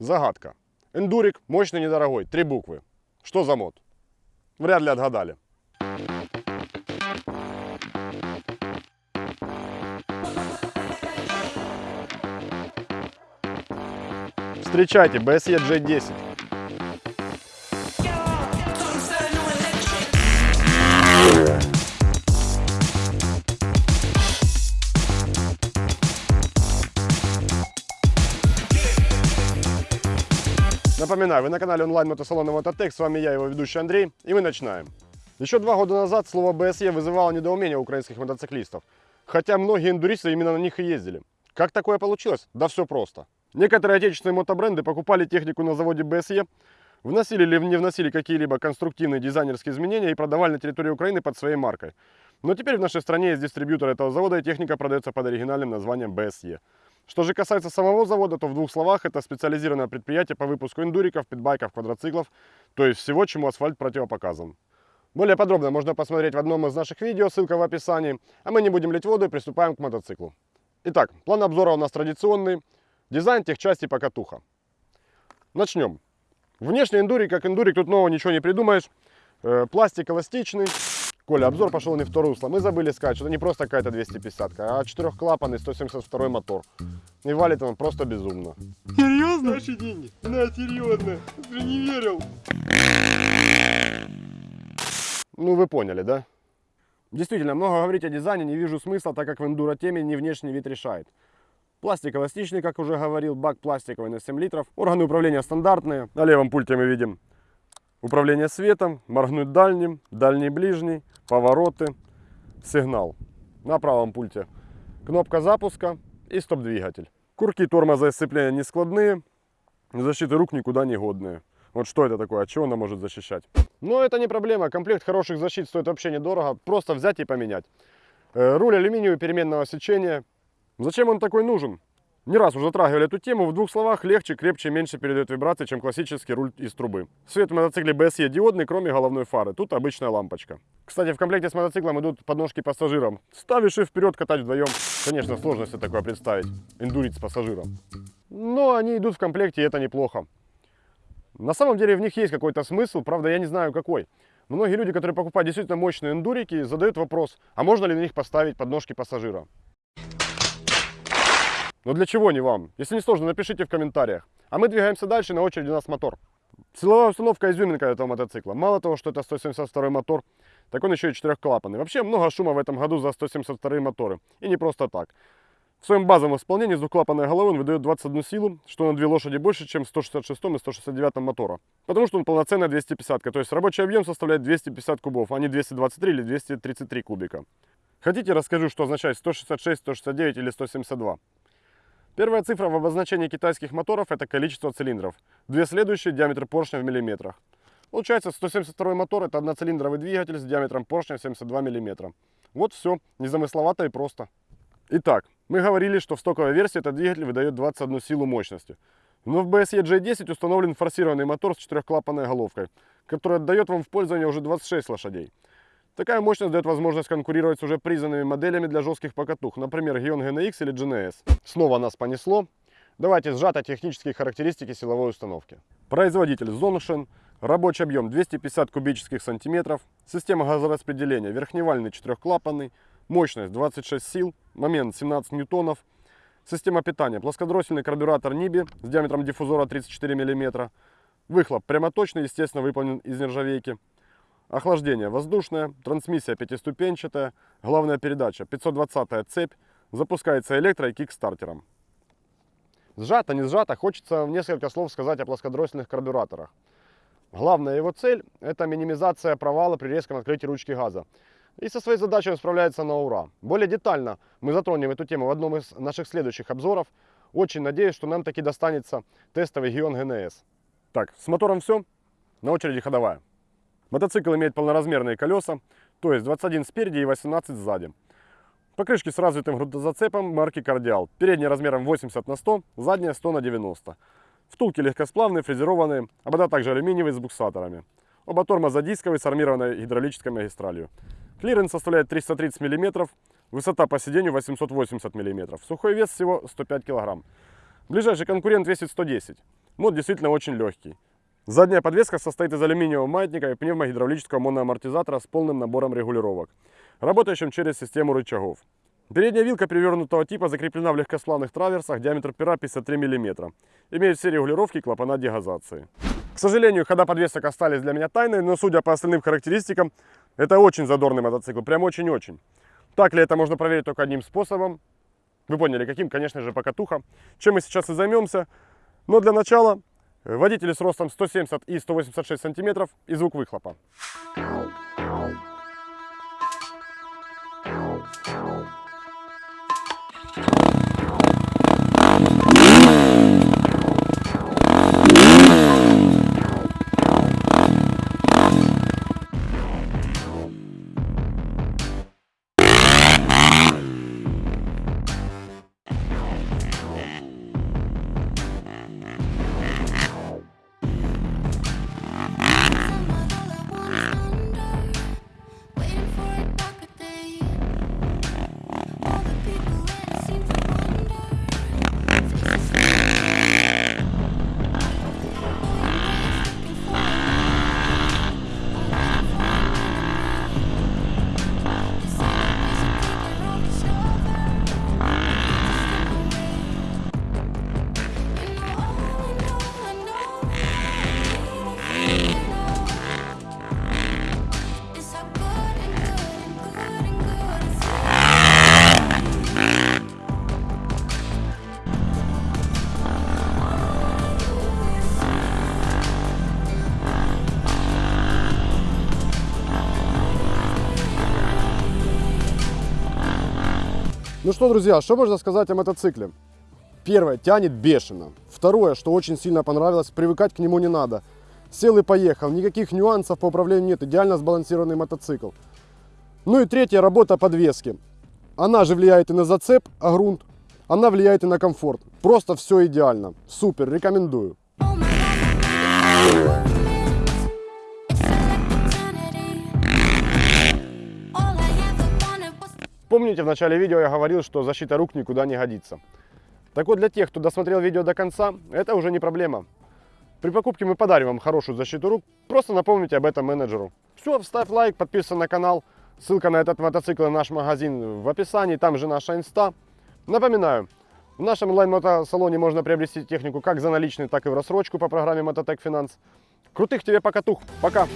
Загадка. Эндурик, мощный, недорогой, три буквы. Что за мод? Вряд ли отгадали. Встречайте, BSE J10. Напоминаю, вы на канале онлайн-мотосалона Мототек, с вами я, его ведущий Андрей, и мы начинаем. Еще два года назад слово BSE вызывало недоумение украинских мотоциклистов, хотя многие эндуристы именно на них и ездили. Как такое получилось? Да все просто. Некоторые отечественные мотобренды покупали технику на заводе BSE, вносили или не вносили какие-либо конструктивные дизайнерские изменения и продавали на территории Украины под своей маркой. Но теперь в нашей стране есть дистрибьютор этого завода и техника продается под оригинальным названием BSE. Что же касается самого завода, то в двух словах это специализированное предприятие по выпуску эндуриков, питбайков, квадроциклов, то есть всего, чему асфальт противопоказан. Более подробно можно посмотреть в одном из наших видео, ссылка в описании. А мы не будем лить воду и приступаем к мотоциклу. Итак, план обзора у нас традиционный. Дизайн, техчасти, покатуха. Начнем. Внешний эндурик, как эндурик, тут нового ничего не придумаешь. Э, пластик эластичный. Коля, обзор пошел не в то русло. Мы забыли сказать, что это не просто какая-то 250, а четырехклапанный 172 мотор. И валит он просто безумно. Серьезно? Наши деньги. На, серьезно. Ты не верил. Ну, вы поняли, да? Действительно, много говорить о дизайне не вижу смысла, так как в эндуро теме не внешний вид решает. Пластик эластичный, как уже говорил, бак пластиковый на 7 литров. Органы управления стандартные. На левом пульте мы видим Управление светом, моргнуть дальним, дальний ближний, повороты, сигнал. На правом пульте кнопка запуска и стоп-двигатель. Курки тормоза и сцепления не складные, защиты рук никуда не годные. Вот что это такое, от чего она может защищать? Но это не проблема, комплект хороших защит стоит вообще недорого, просто взять и поменять. Руль алюминиевый переменного сечения. Зачем он такой нужен? Не раз уже затрагивали эту тему. В двух словах, легче, крепче, меньше передает вибрации, чем классический руль из трубы. Свет в мотоцикле BSE диодный, кроме головной фары. Тут обычная лампочка. Кстати, в комплекте с мотоциклом идут подножки пассажирам. Ставишь и вперед катать вдвоем. Конечно, сложно себе такое представить. Эндурить с пассажиром. Но они идут в комплекте, и это неплохо. На самом деле в них есть какой-то смысл, правда я не знаю какой. Многие люди, которые покупают действительно мощные эндурики, задают вопрос, а можно ли на них поставить подножки пассажира? Но для чего не вам? Если не сложно, напишите в комментариях. А мы двигаемся дальше, на очереди у нас мотор. Силовая установка изюминка этого мотоцикла. Мало того, что это 172 мотор, так он еще и четырехклапанный. Вообще много шума в этом году за 172 моторы. И не просто так. В своем базовом исполнении с двухклапанной головой он выдает 21 силу, что на 2 лошади больше, чем в 166 и 169 мотора. Потому что он полноценная 250, то есть рабочий объем составляет 250 кубов, а не 223 или 233 кубика. Хотите, расскажу, что означает 166, 169 или 172? Первая цифра в обозначении китайских моторов – это количество цилиндров. Две следующие – диаметр поршня в миллиметрах. Получается, 172 мотор – это одноцилиндровый двигатель с диаметром поршня 72 мм. Вот все, незамысловато и просто. Итак, мы говорили, что в стоковой версии этот двигатель выдает 21 силу мощности. Но в BSE J10 установлен форсированный мотор с четырехклапанной головкой, который отдает вам в пользование уже 26 лошадей. Такая мощность дает возможность конкурировать с уже признанными моделями для жестких покатух, например, Gion GNX или GNS. Снова нас понесло. Давайте сжато технические характеристики силовой установки. Производитель Zongshen, рабочий объем 250 кубических сантиметров, система газораспределения верхневальный четырехклапанный, мощность 26 сил, момент 17 ньютонов, система питания плоскодроссельный карбюратор Nibi с диаметром диффузора 34 мм, выхлоп прямоточный, естественно выполнен из нержавейки, Охлаждение воздушное, трансмиссия пятиступенчатая, главная передача 520 цепь, запускается электро и кикстартером. Сжато, не сжато, хочется несколько слов сказать о плоскодросельных карбюраторах. Главная его цель – это минимизация провала при резком открытии ручки газа. И со своей задачей он справляется на ура. Более детально мы затронем эту тему в одном из наших следующих обзоров. Очень надеюсь, что нам таки достанется тестовый Gion GNS. Так, с мотором все. На очереди ходовая. Мотоцикл имеет полноразмерные колеса, то есть 21 спереди и 18 сзади. Покрышки с развитым грунтозацепом марки Кардиал. Передняя размером 80 на 100, задняя 100 на 90. Втулки легкосплавные, фрезерованные, обода также алюминиевые с буксаторами. Оба тормоза дисковые с армированной гидравлической магистралью. Клиренс составляет 330 мм, высота по сиденью 880 мм. Сухой вес всего 105 кг. Ближайший конкурент весит 110. Мод действительно очень легкий. Задняя подвеска состоит из алюминиевого маятника и пневмогидравлического моноамортизатора с полным набором регулировок, работающим через систему рычагов. Передняя вилка перевернутого типа закреплена в легкосплавных траверсах, диаметр пера 53 мм. Имеет все регулировки и клапана дегазации. К сожалению, хода подвесок остались для меня тайной, но судя по остальным характеристикам, это очень задорный мотоцикл, прям очень-очень. Так ли это можно проверить только одним способом? Вы поняли, каким, конечно же, покатуха. Чем мы сейчас и займемся. Но для начала водители с ростом 170 и 186 сантиметров и звук выхлопа. Ну что, друзья, что можно сказать о мотоцикле? Первое, тянет бешено. Второе, что очень сильно понравилось, привыкать к нему не надо. Сел и поехал, никаких нюансов по управлению нет, идеально сбалансированный мотоцикл. Ну и третье, работа подвески. Она же влияет и на зацеп, а грунт, она влияет и на комфорт. Просто все идеально. Супер, рекомендую. Oh Помните, в начале видео я говорил, что защита рук никуда не годится. Так вот, для тех, кто досмотрел видео до конца, это уже не проблема. При покупке мы подарим вам хорошую защиту рук, просто напомните об этом менеджеру. Все, ставь лайк, подписывайся на канал. Ссылка на этот мотоцикл и наш магазин в описании, там же наша инста. Напоминаю, в нашем онлайн-мотосалоне можно приобрести технику как за наличные, так и в рассрочку по программе Мототек Финанс. Крутых тебе покатух, пока!